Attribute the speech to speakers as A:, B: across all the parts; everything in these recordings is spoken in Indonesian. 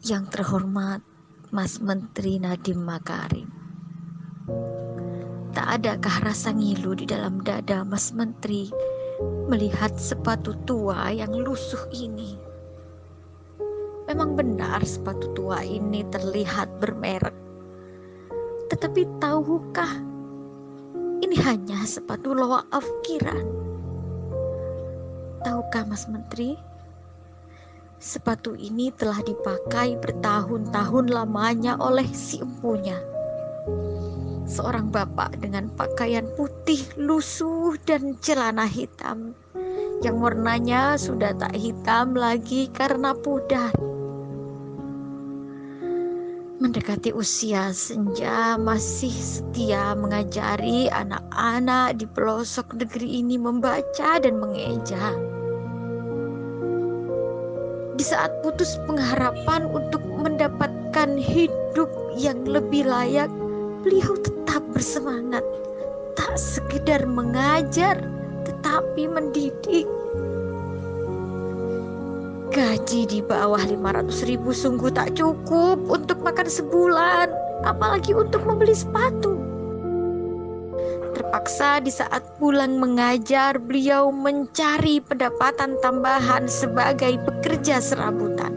A: Yang terhormat Mas Menteri Nadiem Makarim. Tak adakah rasa ngilu di dalam dada Mas Menteri melihat sepatu tua yang lusuh ini? Memang benar sepatu tua ini terlihat bermerek. Tetapi tahukah ini hanya sepatu loa afkiran? Tahukah Mas Menteri? Sepatu ini telah dipakai bertahun-tahun lamanya oleh si empunya. Seorang bapak dengan pakaian putih lusuh dan celana hitam yang warnanya sudah tak hitam lagi karena pudar. Mendekati usia senja masih setia mengajari anak-anak di pelosok negeri ini membaca dan mengeja di saat putus pengharapan untuk mendapatkan hidup yang lebih layak, beliau tetap bersemangat, tak sekedar mengajar, tetapi mendidik. Gaji di bawah 500 ribu sungguh tak cukup untuk makan sebulan, apalagi untuk membeli sepatu. Terpaksa di saat pulang mengajar, beliau mencari pendapatan tambahan sebagai pekerja serabutan.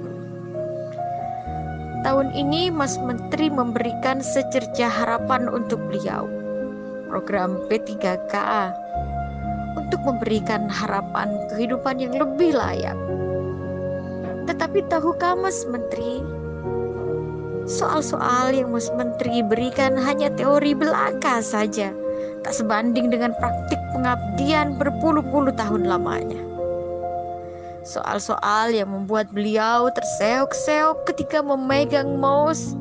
A: Tahun ini Mas Menteri memberikan secerca harapan untuk beliau. Program P3K untuk memberikan harapan kehidupan yang lebih layak. Tetapi tahukah Mas Menteri, soal-soal yang Mas Menteri berikan hanya teori belaka saja tak sebanding dengan praktik pengabdian berpuluh-puluh tahun lamanya. Soal-soal yang membuat beliau terseok-seok ketika memegang mouse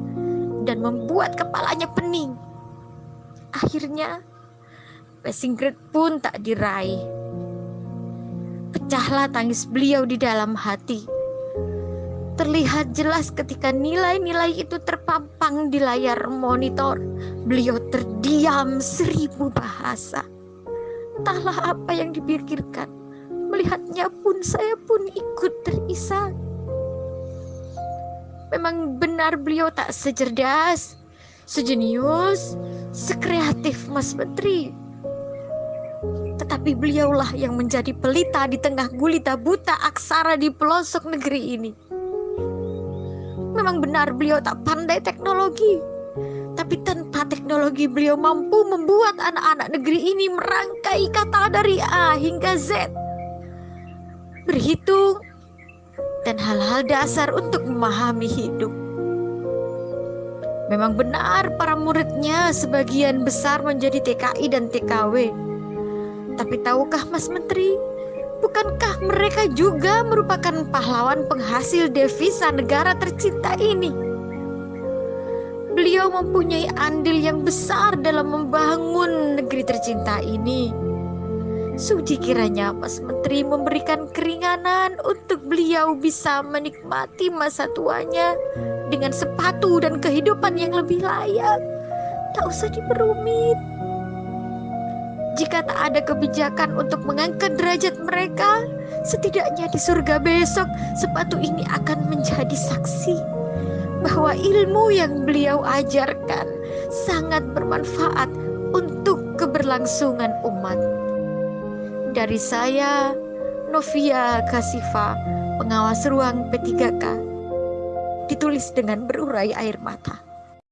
A: dan membuat kepalanya pening. Akhirnya, passing grade pun tak diraih. Pecahlah tangis beliau di dalam hati terlihat jelas ketika nilai-nilai itu terpampang di layar monitor. Beliau terdiam seribu bahasa. Entahlah apa yang dipikirkan. Melihatnya pun saya pun ikut terisak. Memang benar beliau tak secerdas, sejenius, sekreatif Mas Menteri. Tetapi beliaulah yang menjadi pelita di tengah gulita buta aksara di pelosok negeri ini. Memang benar beliau tak pandai teknologi, tapi tanpa teknologi beliau mampu membuat anak-anak negeri ini merangkai kata dari A hingga Z. Berhitung dan hal-hal dasar untuk memahami hidup. Memang benar para muridnya sebagian besar menjadi TKI dan TKW. Tapi tahukah Mas Menteri, Bukankah mereka juga merupakan pahlawan penghasil devisa negara tercinta ini? Beliau mempunyai andil yang besar dalam membangun negeri tercinta ini. Sudi kiranya Mas Menteri memberikan keringanan untuk beliau bisa menikmati masa tuanya dengan sepatu dan kehidupan yang lebih layak. Tak usah diperumit. Jika tak ada kebijakan untuk mengangkat derajat mereka, setidaknya di surga besok sepatu ini akan menjadi saksi bahwa ilmu yang beliau ajarkan sangat bermanfaat untuk keberlangsungan umat. Dari saya, Novia Kasifa, pengawas ruang P3K, ditulis dengan berurai air mata.